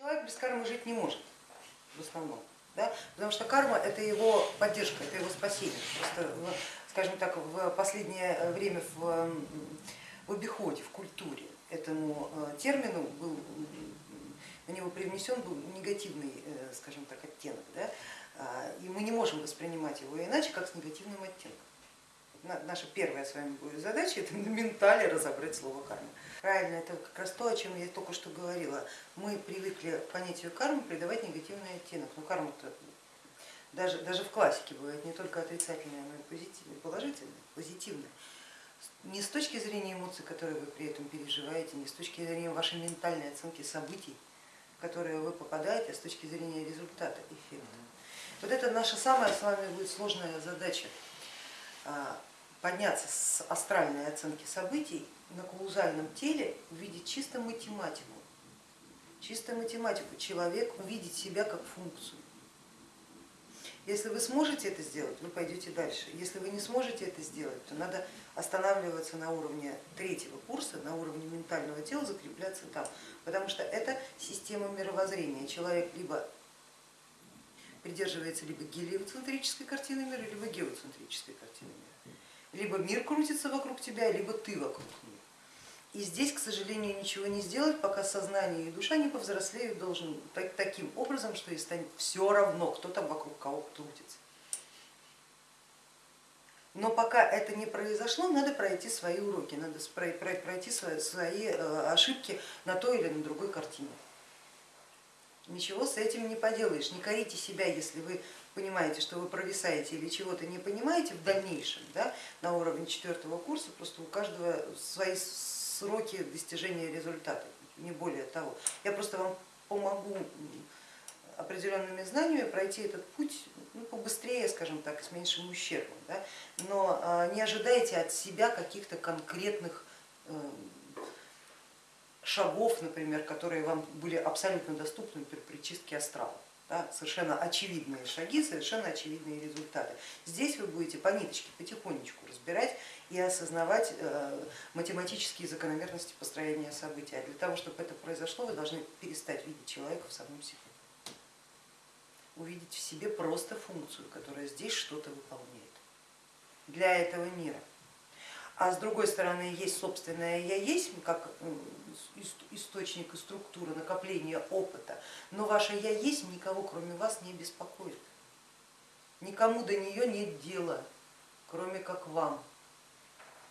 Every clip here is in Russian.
Человек без кармы жить не может в основном, да? потому что карма это его поддержка, это его спасение. Просто, скажем так, в последнее время в, в обиходе, в культуре этому э, термину был, на него привнесен был негативный, э, скажем так, оттенок. Да? А, и мы не можем воспринимать его иначе, как с негативным оттенком. Наша первая с вами будет задача это на ментале разобрать слово карма. Правильно, это как раз то, о чем я только что говорила. Мы привыкли понятию кармы придавать негативный оттенок. Но карма-то даже, даже в классике бывает не только отрицательная, но и позитивная, положительная, позитивная. Не с точки зрения эмоций, которые вы при этом переживаете, не с точки зрения вашей ментальной оценки событий, в которые вы попадаете, а с точки зрения результата, эффекта. Вот это наша самая с вами будет сложная задача а, подняться с астральной оценки событий на каузальном теле, увидеть чисто математику. Чисто математику. Человек увидеть себя как функцию. Если вы сможете это сделать, вы пойдете дальше. Если вы не сможете это сделать, то надо останавливаться на уровне третьего курса, на уровне ментального тела, закрепляться там. Потому что это система мировоззрения. Человек либо придерживается либо гелиоцентрической картины мира, либо геоцентрической картины мира. Либо мир крутится вокруг тебя, либо ты вокруг мира. И здесь, к сожалению, ничего не сделать, пока сознание и душа не повзрослеют должен таким образом, что и станет все равно, кто там вокруг кого крутится. Но пока это не произошло, надо пройти свои уроки, надо пройти свои э, ошибки на той или на другой картине. Ничего с этим не поделаешь, не корите себя, если вы понимаете, что вы провисаете или чего-то не понимаете в дальнейшем да, на уровне четвертого курса, просто у каждого свои сроки достижения результата, не более того. Я просто вам помогу определенными знаниями пройти этот путь ну, побыстрее, скажем так, с меньшим ущербом. Да? Но а, не ожидайте от себя каких-то конкретных э, шагов, например, которые вам были абсолютно доступны при, чистке астрала. Да, совершенно очевидные шаги, совершенно очевидные результаты. Здесь вы будете по ниточке потихонечку разбирать и осознавать э, математические закономерности построения событий. А для того, чтобы это произошло, вы должны перестать видеть человека в самом себе. Увидеть в себе просто функцию, которая здесь что-то выполняет для этого мира а с другой стороны есть собственное я есть, как источник и структура накопления опыта, но ваше я есть никого кроме вас не беспокоит. Никому до нее нет дела, кроме как вам.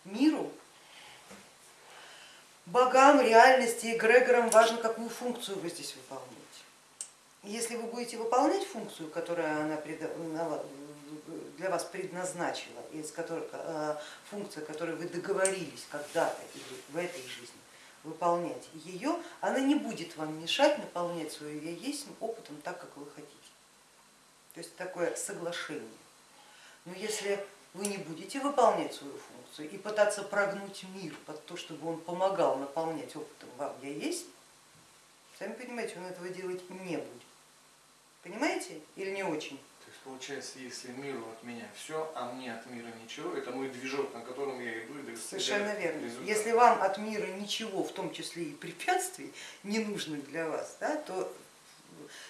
Миру, богам, реальности, эгрегорам важно, какую функцию вы здесь выполняете. Если вы будете выполнять функцию, которая она для вас предназначила, из которой, э, функция, которую вы договорились когда-то или в этой жизни выполнять ее, она не будет вам мешать наполнять свою я есть опытом так, как вы хотите. То есть такое соглашение. Но если вы не будете выполнять свою функцию и пытаться прогнуть мир под то, чтобы он помогал наполнять опытом вам я есть, сами понимаете, он этого делать не будет. Понимаете или не очень? Получается, если миру от меня все, а мне от мира ничего, это мой движок, на котором я иду и Совершенно верно. Результат. Если вам от мира ничего, в том числе и препятствий, не нужных для вас, да, то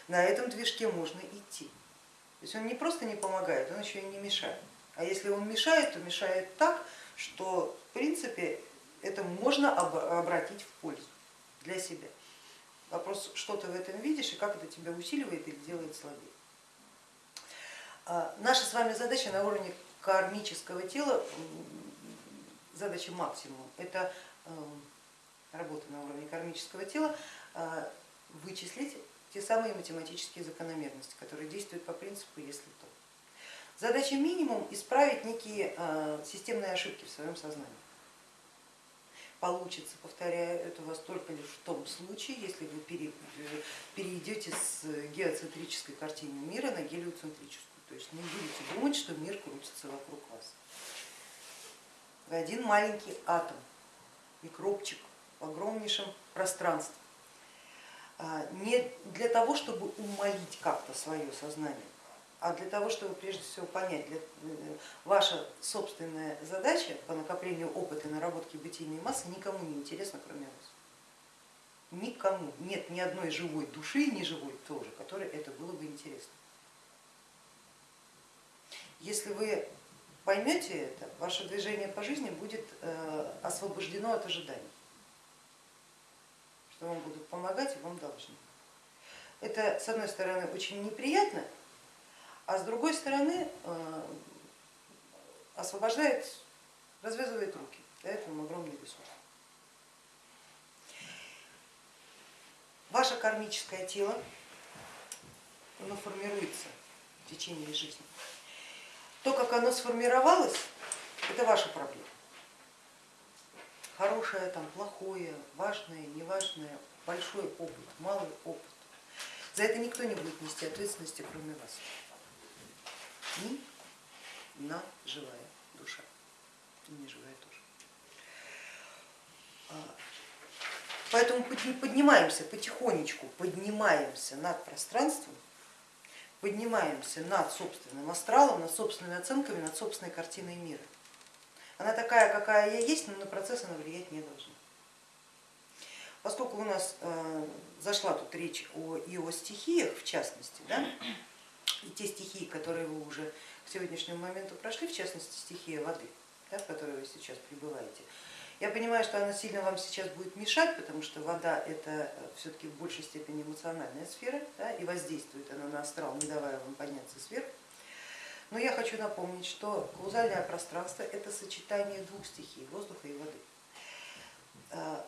на этом движке можно идти. То есть он не просто не помогает, он еще и не мешает. А если он мешает, то мешает так, что в принципе это можно обратить в пользу для себя. Вопрос, что ты в этом видишь и как это тебя усиливает или делает слабее. А, наша с вами задача на уровне кармического тела, задача максимум, это эм, работа на уровне кармического тела, а, вычислить те самые математические закономерности, которые действуют по принципу если то. Задача минимум исправить некие а, системные ошибки в своем сознании. Получится, повторяю, это у вас только лишь в том случае, если вы перейдете с геоцентрической картины мира на гелиоцентрическую. То есть не будете думать, что мир крутится вокруг вас. Вы один маленький атом, микробчик в огромнейшем пространстве. А, не для того, чтобы умолить как-то свое сознание, а для того, чтобы прежде всего понять, для, э, ваша собственная задача по накоплению опыта и наработке бытийной массы никому не интересна, кроме вас. Никому нет ни одной живой души, ни живой тоже, которой это было бы интересно. Если вы поймете это, ваше движение по жизни будет э, освобождено от ожиданий, что вам будут помогать и вам должны. Это, с одной стороны, очень неприятно, а с другой стороны, э, освобождает, развязывает руки, дает вам огромный ресурс. Ваше кармическое тело, оно формируется в течение жизни. То, как оно сформировалось, это ваша проблема. Хорошее, там, плохое, важное, неважное, большой опыт, малый опыт. За это никто не будет нести ответственности, кроме вас. Ни на живая душа, и не живая тоже. А, поэтому поднимаемся потихонечку, поднимаемся над пространством, поднимаемся над собственным астралом, над собственными оценками, над собственной картиной мира. Она такая, какая я есть, но на процесс она влиять не должна. Поскольку у нас э, зашла тут речь о, и о стихиях в частности, да, и те стихии, которые вы уже к сегодняшнему моменту прошли, в частности стихия воды, да, в которой вы сейчас пребываете, я понимаю, что она сильно вам сейчас будет мешать, потому что вода это э, все-таки в большей степени эмоциональная сфера, да, и воздействует она на астрал, не давая вам подняться сверху. Но я хочу напомнить, что каузальное пространство это сочетание двух стихий, воздуха и воды. Э,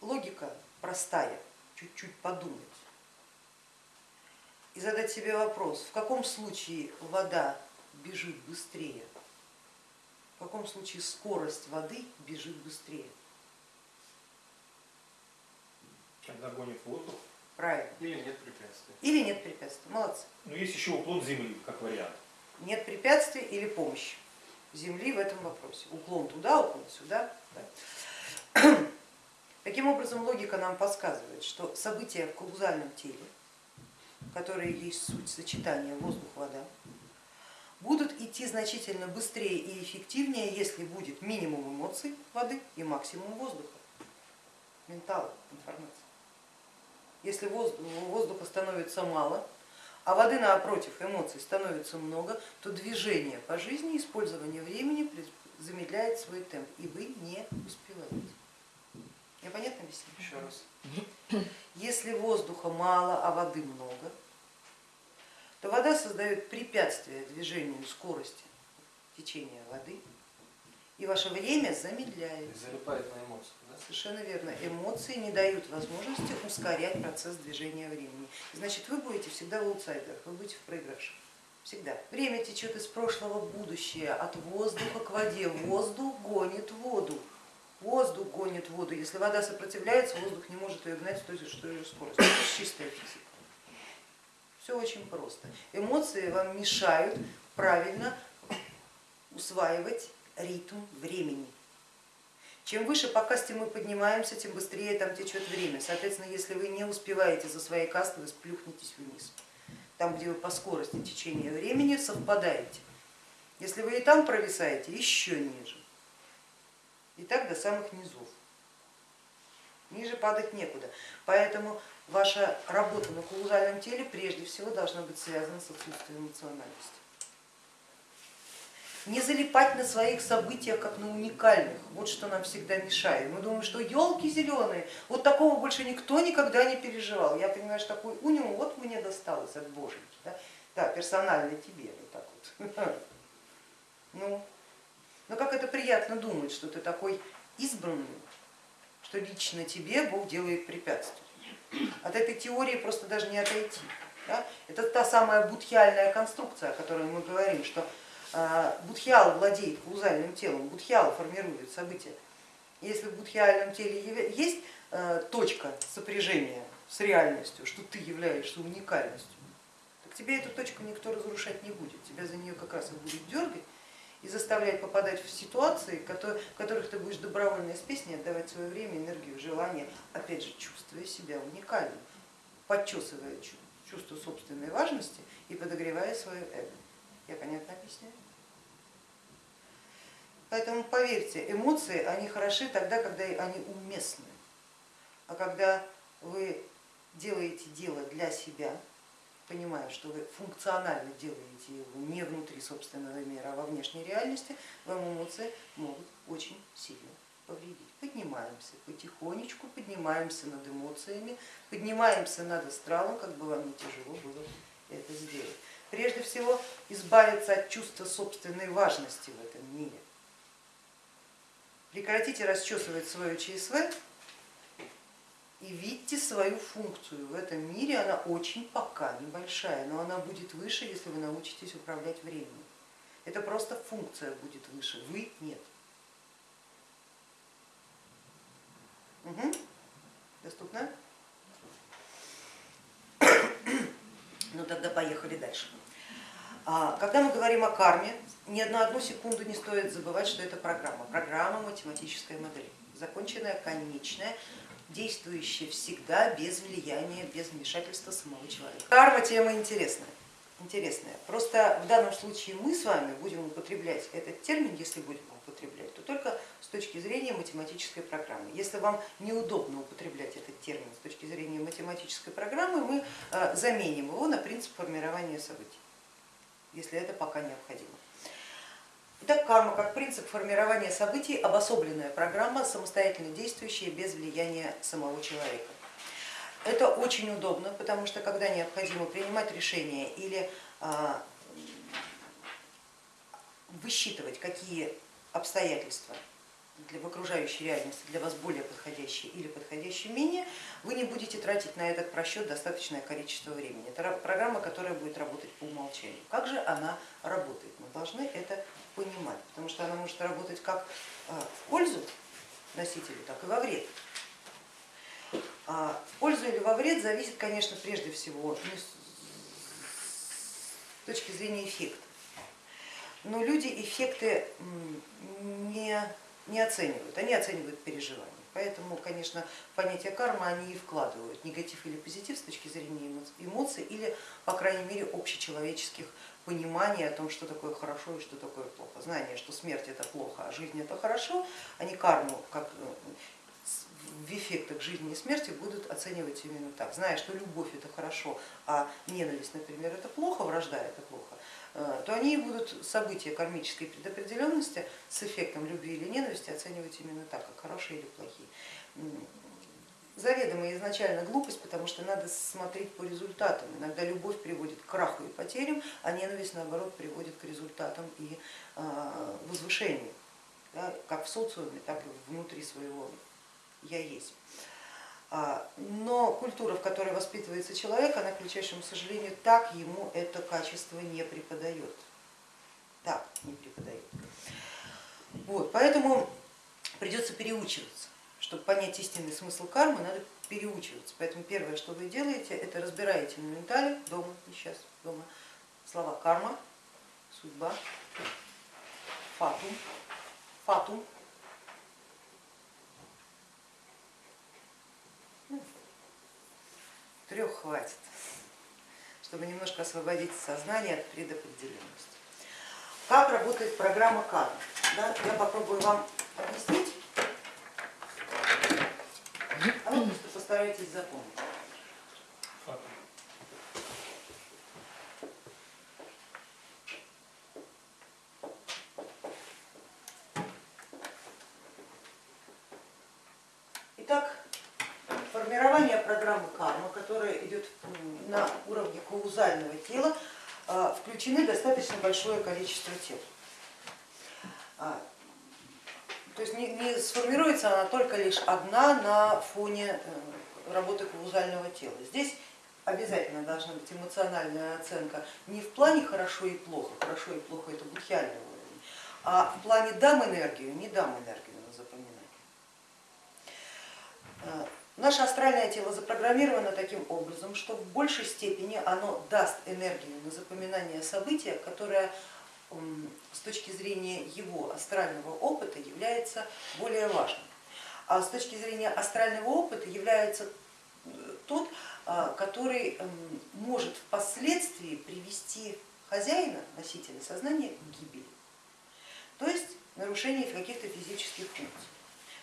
логика простая, чуть-чуть подумать и задать себе вопрос, в каком случае вода бежит быстрее каком случае скорость воды бежит быстрее. Когда гонит воздух? Правильно. Или нет препятствий. Или нет препятствий. Молодцы. Но есть еще уклон Земли, как вариант. Нет препятствий или помощь Земли в этом вопросе. Уклон туда, уклон сюда. Да? Таким образом, логика нам подсказывает, что события в каузальном теле, которые есть суть сочетания воздух-вода, будут идти значительно быстрее и эффективнее, если будет минимум эмоций воды и максимум воздуха, ментала, информации. Если воздуха становится мало, а воды напротив эмоций становится много, то движение по жизни, использование времени замедляет свой темп, и вы не успеваете. Я понятно объясню? Еще раз. Если воздуха мало, а воды много, то вода создает препятствие движению скорости течения воды, и ваше время замедляется. Залипает на эмоциях. Да? Совершенно верно. Эмоции не дают возможности ускорять процесс движения времени. Значит, вы будете всегда в аутсайдерах, вы будете в проигравших. Всегда. Время течет из прошлого в будущее, от воздуха к воде. Воздух гонит воду. Воздух гонит воду. Если вода сопротивляется, воздух не может ее гнать с той же скоростью. Это чистая физика. Все очень просто. Эмоции вам мешают правильно усваивать ритм времени. Чем выше по касте мы поднимаемся, тем быстрее там течет время. Соответственно, если вы не успеваете за своей кастой, вы сплюхнетесь вниз. Там, где вы по скорости течения времени совпадаете. Если вы и там провисаете, еще ниже. И так до самых низов. Ниже падать некуда. Поэтому ваша работа на каузальном теле прежде всего должна быть связана с отсутствием эмоциональности. Не залипать на своих событиях, как на уникальных, вот что нам всегда мешает. Мы думаем, что елки зеленые, вот такого больше никто никогда не переживал. Я понимаю, что такой униум вот мне досталось от боженьки, да, да персонально тебе, вот так вот. Ну, но как это приятно думать, что ты такой избранный, что лично тебе Бог делает препятствия. От этой теории просто даже не отойти. Да? Это та самая будхиальная конструкция, о которой мы говорим, что а, будхиал владеет каузальным телом, будхиал формирует события. Если в будхиальном теле есть а, точка сопряжения с реальностью, что ты являешься уникальностью, так тебе эту точку никто разрушать не будет, тебя за нее как раз и будет дергать и заставлять попадать в ситуации, в которых ты будешь добровольно из песни отдавать свое время, энергию, желание, опять же, чувствуя себя уникальным, подчесывая чувство собственной важности и подогревая свое эго. Я понятно объясняю? Поэтому поверьте, эмоции, они хороши тогда, когда они уместны, а когда вы делаете дело для себя, понимая, что вы функционально делаете его не внутри собственного мира, а во внешней реальности, вам эмоции могут очень сильно повредить. Поднимаемся потихонечку, поднимаемся над эмоциями, поднимаемся над астралом, как бы вам не тяжело было это сделать. Прежде всего избавиться от чувства собственной важности в этом мире. Прекратите расчесывать свое ЧСВ и видите свою функцию в этом мире, она очень пока небольшая, но она будет выше, если вы научитесь управлять временем. Это просто функция будет выше, вы нет. Угу. Доступно? Ну тогда поехали дальше. А, когда мы говорим о карме, ни на одну секунду не стоит забывать, что это программа. Программа математическая модель, законченная, конечная, действующая всегда без влияния, без вмешательства самого человека. Карма тема интересная. интересная. Просто в данном случае мы с вами будем употреблять этот термин, если будем употреблять, то только с точки зрения математической программы. Если вам неудобно употреблять этот термин с точки зрения математической программы, мы э, заменим его на принцип формирования событий, если это пока необходимо. Итак, карма как принцип формирования событий, обособленная программа, самостоятельно действующая без влияния самого человека. Это очень удобно, потому что когда необходимо принимать решения или а, высчитывать, какие обстоятельства для в окружающей реальности для вас более подходящие или подходящие менее, вы не будете тратить на этот просчет достаточное количество времени. Это программа, которая будет работать по умолчанию. Как же она работает? Мы должны это понимать, потому что она может работать как а, в пользу носителю, так и во вред. А в пользу или во вред зависит, конечно, прежде всего с точки зрения эффекта. Но люди эффекты не, не оценивают, они оценивают переживания. Поэтому, конечно, понятие кармы они и вкладывают, негатив или позитив с точки зрения эмоций или, по крайней мере, общечеловеческих пониманий о том, что такое хорошо и что такое плохо. Знание, что смерть это плохо, а жизнь это хорошо, они карму как э, в эффектах жизни и смерти будут оценивать именно так. Зная, что любовь это хорошо, а ненависть, например, это плохо, вражда это плохо, то они будут события кармической предопределенности с эффектом любви или ненависти оценивать именно так, как хорошие или плохие. Заведомая изначально глупость, потому что надо смотреть по результатам. Иногда любовь приводит к краху и потерям, а ненависть наоборот приводит к результатам и э, возвышению, как в социуме, так и внутри своего я есть. А, но культура, в которой воспитывается человек, она, к величайшему сожалению, так ему это качество не преподает. Так, не преподает. Вот, поэтому придется переучиваться. Чтобы понять истинный смысл кармы, надо переучиваться. Поэтому первое, что вы делаете, это разбираете на ментале дома, сейчас, дома, слова карма, судьба, фатум, фатум, трех хватит, чтобы немножко освободить сознание от предопределенности. Как работает программа кармы? Да, я попробую вам объяснить, а вы просто постарайтесь запомнить. Итак, формирование программы карма, которая идет на уровне каузального тела, а, включены достаточно большое количество тел. А, то есть не, не сформируется она только лишь одна на фоне э, работы каузального тела. Здесь обязательно должна быть эмоциональная оценка не в плане хорошо и плохо, хорошо и плохо это будхиальный уровень, а в плане дам энергию, не дам энергию на запоминание. Наше астральное тело запрограммировано таким образом, что в большей степени оно даст энергию на запоминание события, которое с точки зрения его астрального опыта является более важным. А с точки зрения астрального опыта является э, тот, а, который может впоследствии привести хозяина, носителя сознания к гибели, то есть нарушение каких-то физических функций.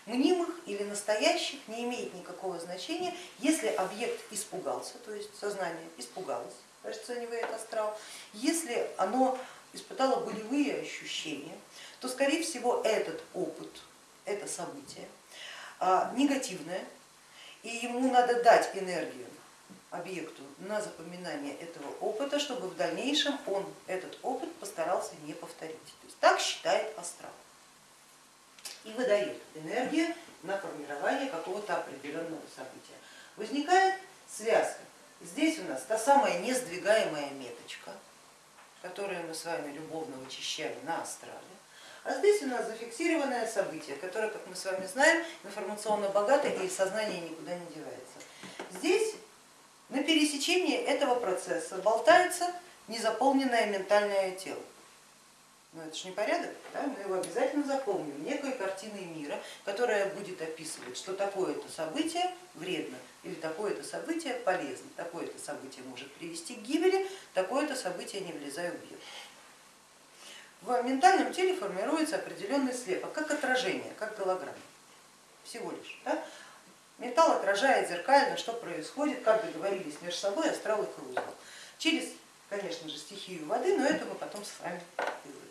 Мнимых или настоящих не имеет никакого значения, если объект испугался, то есть сознание испугалось, расценивает астрал, если оно испытало болевые ощущения, то скорее всего этот опыт, это событие а, негативное, и ему надо дать энергию объекту на запоминание этого опыта, чтобы в дальнейшем он этот опыт постарался не повторить. То есть так считает астрал и выдает энергию на формирование какого-то определенного события. Возникает связка. Здесь у нас та самая несдвигаемая меточка, которую мы с вами любовно вычищали на астрале. А здесь у нас зафиксированное событие, которое, как мы с вами знаем, информационно богатое и сознание никуда не девается. Здесь на пересечении этого процесса болтается незаполненное ментальное тело. Но это же не порядок, да? мы его обязательно запомним некой картиной мира, которая будет описывать, что такое-то событие вредно или такое-то событие полезно, такое-то событие может привести к гибели, такое-то событие не влезая в бьет в ментальном теле формируется определенный слепок, как отражение, как голограмма, всего лишь. Да? Металл отражает зеркально, что происходит, как договорились между собой астрал и каузал. Через, конечно же, стихию воды, но это мы потом с вами изучим.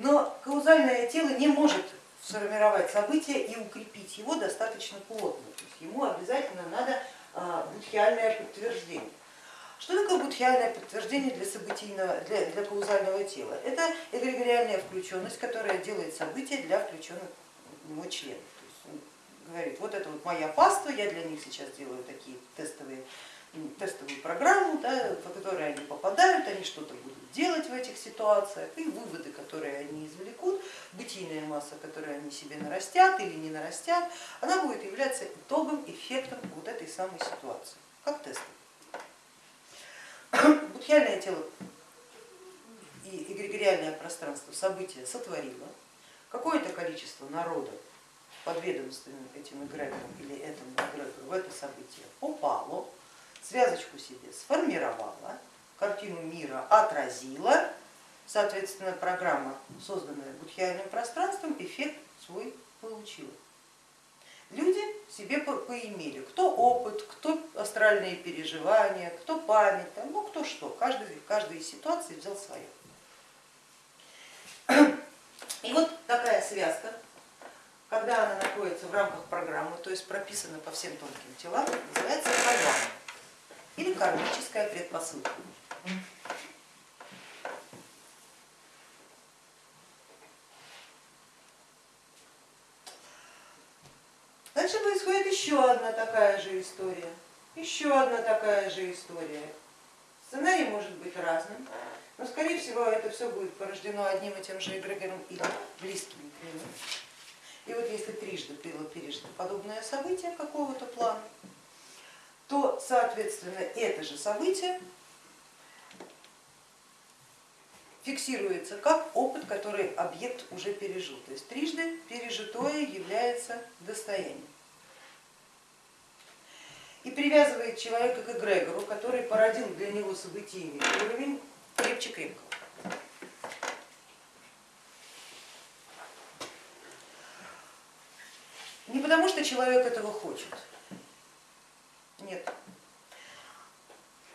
Но каузальное тело не может сформировать событие и укрепить его достаточно плотно. То есть ему обязательно надо а, будхиальное подтверждение. Что такое будхиальное подтверждение для, событийного, для, для каузального тела? Это эгрегориальная включенность, которая делает события для включенных в него членов. То есть он говорит, вот это вот моя паства, я для них сейчас делаю такие тестовые, тестовую программу, да, по которой они попадают, они что-то будут делать в этих ситуациях, и выводы, которые они извлекут, бытийная масса, которую они себе нарастят или не нарастят, она будет являться итогом, эффектом вот этой самой ситуации, как тестовый. Будхиальное тело и эгрегориальное пространство события сотворило, какое-то количество народа подведомственным этим эгрегором или этому эгрегору в это событие попало, связочку себе сформировала, картину мира отразила, соответственно программа, созданная будхиальным пространством, эффект свой получила. Люди себе поимели, кто опыт, кто астральные переживания, кто память, ну кто что, каждый, каждый из ситуаций взял свое. И вот такая связка, когда она находится в рамках программы, то есть прописана по всем тонким телам, называется программа или кармическая предпосылка. Дальше происходит еще одна такая же история, еще одна такая же история. Сценарий может быть разным, но скорее всего это все будет порождено одним и тем же эгрегором или близкими к нему. И вот если трижды было пережито подобное событие какого-то плана, то соответственно это же событие фиксируется как опыт, который объект уже пережил. То есть трижды пережитое является достоянием и привязывает человека к эгрегору, который породил для него событийный уровень крепче-крепкого. Не потому, что человек этого хочет, нет.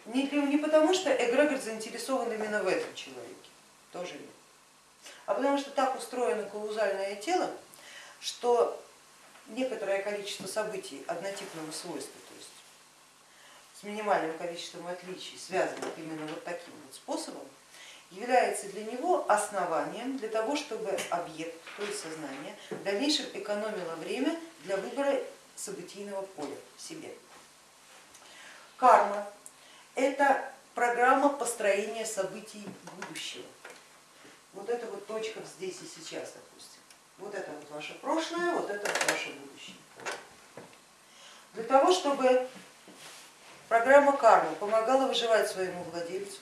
Не, не потому, что эгрегор заинтересован именно в этом человеке, тоже нет. А потому что так устроено каузальное тело, что некоторое количество событий однотипного свойства с минимальным количеством отличий, связанных именно вот таким вот способом, является для него основанием для того, чтобы объект, то есть сознание, в дальнейшем экономило время для выбора событийного поля себе. Карма – это программа построения событий будущего. Вот это вот точка здесь и сейчас, допустим. Вот это вот ваше прошлое, вот это вот ваше будущее. Для того, чтобы программа кармы помогала выживать своему владельцу,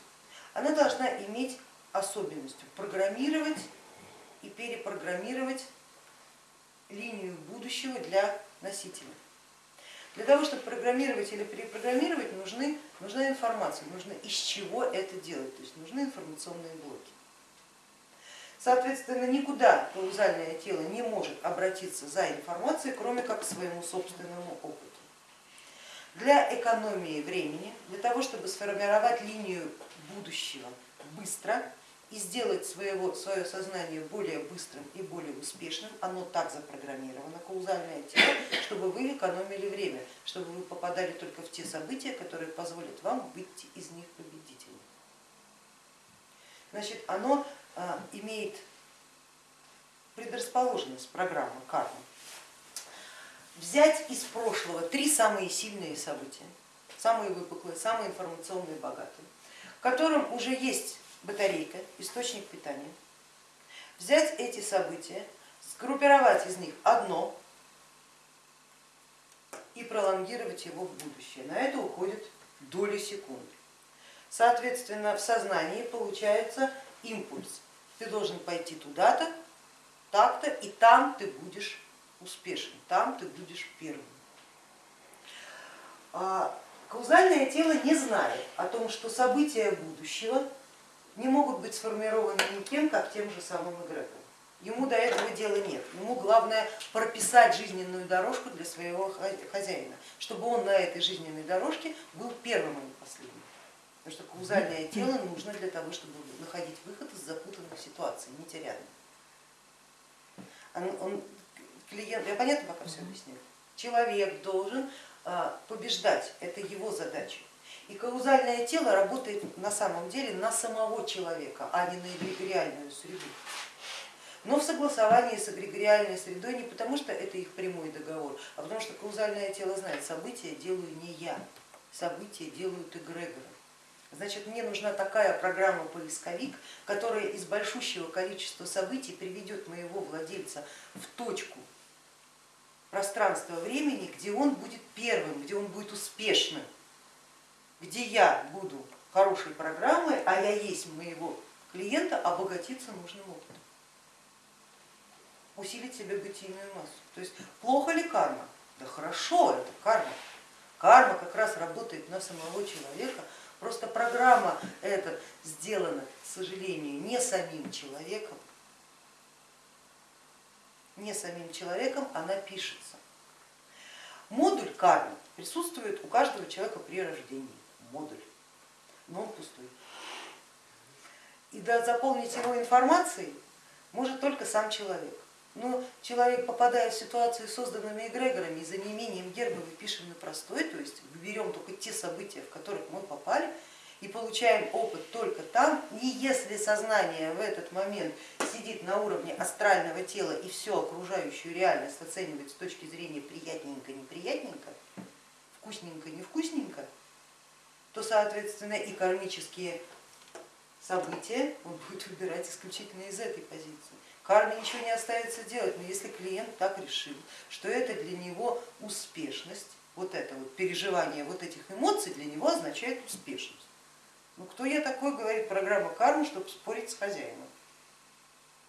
она должна иметь особенностью программировать и перепрограммировать линию будущего для носителя. Для того, чтобы программировать или перепрограммировать, нужны, нужна информация, нужно из чего это делать, то есть нужны информационные блоки. Соответственно, никуда каузальное тело не может обратиться за информацией, кроме как к своему собственному опыту. Для экономии времени, для того, чтобы сформировать линию будущего быстро и сделать своего, свое сознание более быстрым и более успешным, оно так запрограммировано, каузальное тело, чтобы вы экономили время, чтобы вы попадали только в те события, которые позволят вам выйти из них победителем. Значит, оно а, имеет предрасположенность программы кармы. Взять из прошлого три самые сильные события, самые выпуклые, самые информационные, богатые, в котором уже есть батарейка, источник питания, взять эти события, сгруппировать из них одно и пролонгировать его в будущее. На это уходит доли секунды. Соответственно, в сознании получается импульс. Ты должен пойти туда-то, так-то, и там ты будешь успешен, там ты будешь первым. А каузальное тело не знает о том, что события будущего не могут быть сформированы никем, как тем же самым эгрегором. Ему до этого дела нет. Ему главное прописать жизненную дорожку для своего хозяина, чтобы он на этой жизненной дорожке был первым, а не последним. Потому что каузальное тело нужно для того, чтобы находить выход из запутанных ситуаций, не терять. Он, он, клиент, я понятно пока все объяснила? Человек должен а, побеждать, это его задача. И каузальное тело работает на самом деле на самого человека, а не на эгрегориальную среду. Но в согласовании с эгрегориальной средой не потому, что это их прямой договор, а потому что каузальное тело знает, события делаю не я, события делают эгрегоры. Значит, мне нужна такая программа-поисковик, которая из большущего количества событий приведет моего владельца в точку пространства времени, где он будет первым, где он будет успешным, где я буду хорошей программой, а я есть моего клиента, обогатиться нужным опытом, усилить себе бытийную массу. То есть плохо ли карма? Да хорошо, это карма. Карма как раз работает на самого человека, Просто программа эта сделана, к сожалению, не самим человеком, не самим человеком она пишется. Модуль кармы присутствует у каждого человека при рождении, модуль, но он пустой. И да, заполнить его информацией может только сам человек. Но человек, попадая в ситуацию созданными эгрегорами за неимением герба, мы на простой, то есть берем только те события, в которых мы попали, и получаем опыт только там, и если сознание в этот момент сидит на уровне астрального тела и всю окружающую реальность оценивает с точки зрения приятненько-неприятненько, вкусненько-невкусненько, то соответственно и кармические события он будет выбирать исключительно из этой позиции. Карме ничего не остается делать, но если клиент так решил, что это для него успешность, вот это вот переживание вот этих эмоций для него означает успешность. Ну кто я такой, говорит программа кармы, чтобы спорить с хозяином.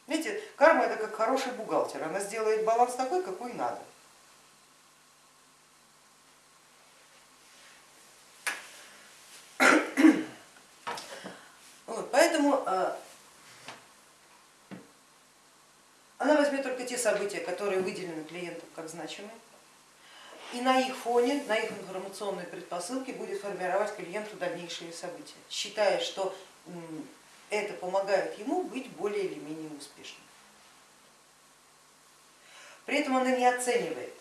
Видите, карма это как хороший бухгалтер, она сделает баланс такой, какой надо. Вот, поэтому а, Она возьмет только те события, которые выделены клиентам как значимые, и на их фоне, на их информационной предпосылке будет формировать клиенту дальнейшие события, считая, что это помогает ему быть более или менее успешным. При этом она не оценивает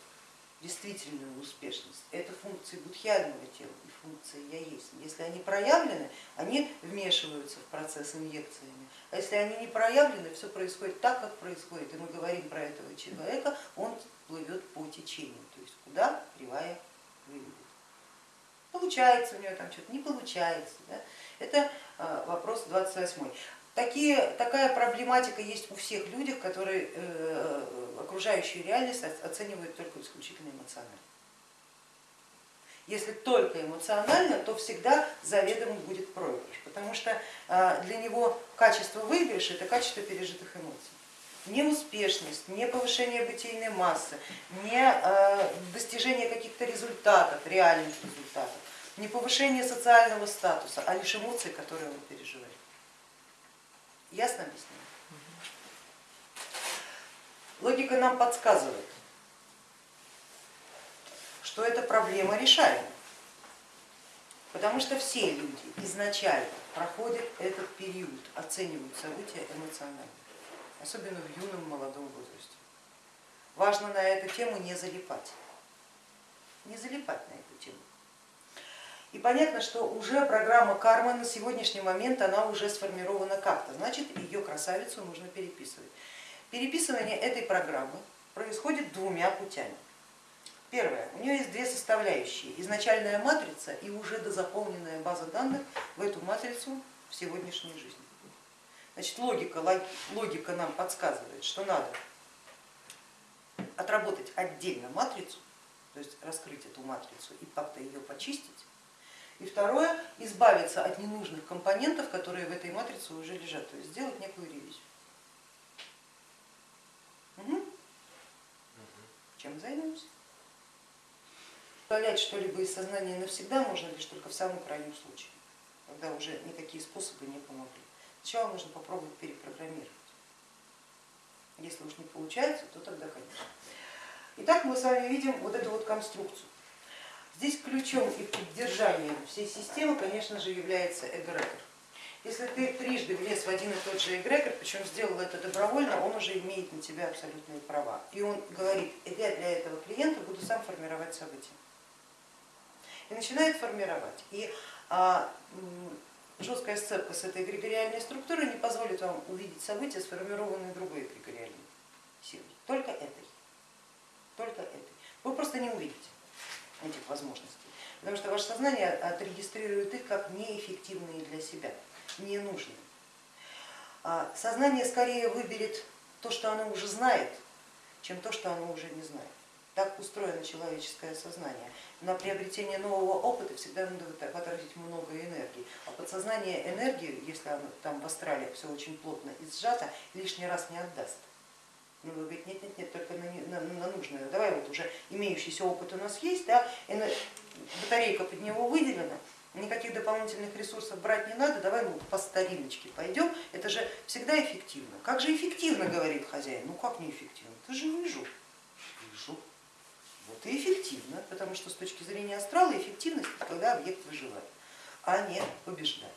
действительную успешность. Это функции будхиального тела и функции я есть. Если они проявлены, они вмешиваются в процесс инъекциями. А если они не проявлены, все происходит так, как происходит. И мы говорим про этого человека, он плывет по течению, то есть куда кривая выведет. Получается у него там что-то, не получается. Да? Это а, вопрос 28. Такие, такая проблематика есть у всех людей, которые э, окружающую реальность оценивают только исключительно эмоционально. Если только эмоционально, то всегда заведомо будет проигрыш, потому что э, для него качество выигрыша это качество пережитых эмоций. Не успешность, не повышение бытийной массы, не э, достижение каких-то результатов, реальных результатов, не повышение социального статуса, а лишь эмоции, которые он переживает. Ясно объяснила? логика нам подсказывает, что эта проблема решаема, потому что все люди изначально проходят этот период, оценивают события эмоционально, особенно в юном молодом возрасте. Важно на эту тему не залипать, не залипать на эту тему. И понятно, что уже программа кармы на сегодняшний момент она уже сформирована как-то, значит ее красавицу нужно переписывать. Переписывание этой программы происходит двумя путями. Первое, у нее есть две составляющие, изначальная матрица и уже дозаполненная база данных в эту матрицу в сегодняшней жизни. Значит, логика, логика нам подсказывает, что надо отработать отдельно матрицу, то есть раскрыть эту матрицу и как-то ее почистить. И второе, избавиться от ненужных компонентов, которые в этой матрице уже лежат, то есть сделать некую ревизию. Угу. Чем займемся? Удалять что-либо из сознания навсегда можно лишь только в самом крайнем случае, когда уже никакие способы не помогли. Сначала нужно попробовать перепрограммировать. Если уж не получается, то тогда конечно. Итак, мы с вами видим вот эту вот конструкцию. Здесь ключом и поддержанием всей системы, конечно же, является эгрегор. Если ты трижды влез в один и тот же эгрегор, причем сделал это добровольно, он уже имеет на тебя абсолютные права. И он говорит, я для этого клиента буду сам формировать события. И начинает формировать. И а, жесткая сцепка с этой эгрегориальной структурой не позволит вам увидеть события, сформированные другой эгрегориальной силой, только этой. Только этой. Вы просто не увидите этих возможностей, потому что ваше сознание отрегистрирует их как неэффективные для себя, ненужные. А сознание скорее выберет то, что оно уже знает, чем то, что оно уже не знает. Так устроено человеческое сознание. На приобретение нового опыта всегда надо потратить много энергии, а подсознание энергию, если оно там в астрале все очень плотно и сжато, лишний раз не отдаст. Ну, вы говорите, нет, нет, нет, только на, на, на нужное. Давай вот уже имеющийся опыт у нас есть, да, батарейка под него выделена, никаких дополнительных ресурсов брать не надо, давай мы по стариночке пойдем, это же всегда эффективно. Как же эффективно, говорит хозяин, ну как не эффективно, ты же вижу, вижу. Вот и эффективно, потому что с точки зрения астрала эффективность когда объект выживает, а не побеждает.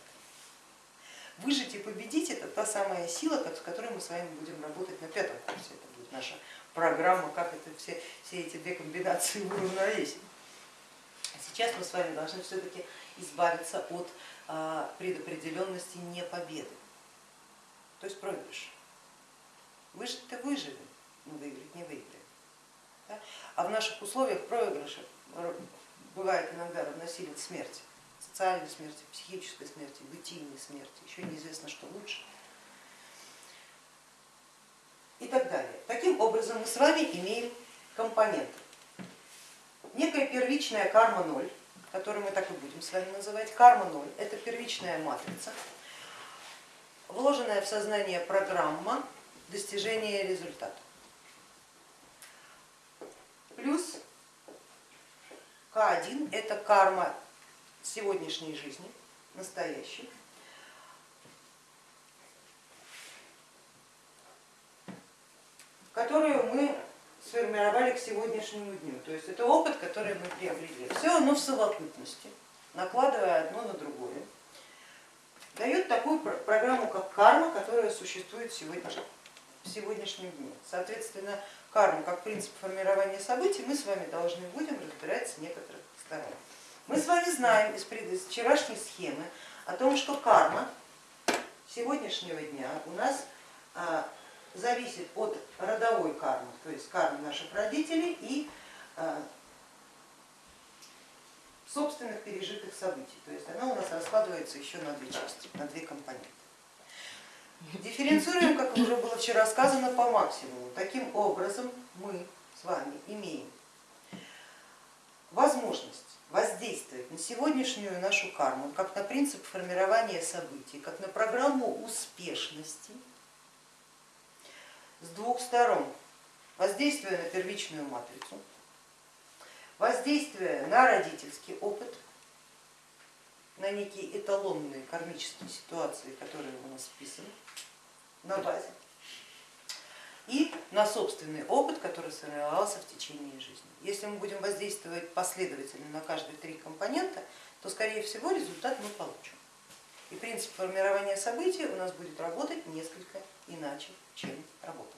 Выжить и победить это та самая сила, с которой мы с вами будем работать на пятом курсе. Это будет наша программа, как это все, все эти две комбинации уравновесить. Сейчас мы с вами должны все-таки избавиться от а, предопределенности не победы, то есть проигрыша. Выжить-то выживем, но выиграть не выиграем. А в наших условиях проигрыша бывает иногда равносилен смерти социальной смерти, психической смерти, бытийной смерти, еще неизвестно, что лучше и так далее. Таким образом мы с вами имеем компоненты. Некая первичная карма ноль, которую мы так и будем с вами называть, карма ноль, это первичная матрица, вложенная в сознание программа достижения результата. Плюс К1 это карма сегодняшней жизни, настоящей, которую мы сформировали к сегодняшнему дню. То есть это опыт, который мы приобрели. Все оно в совокупности, накладывая одно на другое, дает такую программу, как карма, которая существует сегодня, в сегодняшнем дне. Соответственно, карму как принцип формирования событий мы с вами должны будем разбирать с некоторых сторон. Мы с вами знаем из вчерашней схемы о том, что карма сегодняшнего дня у нас а, зависит от родовой кармы, то есть кармы наших родителей и а, собственных пережитых событий. То есть она у нас раскладывается еще на две части, на две компоненты. Дифференцируем, как уже было вчера сказано, по максимуму. Таким образом мы с вами имеем возможность воздействовать на сегодняшнюю нашу карму, как на принцип формирования событий, как на программу успешности с двух сторон. Воздействуя на первичную матрицу, воздействуя на родительский опыт, на некие эталонные кармические ситуации, которые у нас вписаны на базе, и на собственный опыт, который сформировался в течение жизни. Если мы будем воздействовать последовательно на каждые три компонента, то скорее всего результат мы получим. И принцип формирования событий у нас будет работать несколько иначе, чем работал.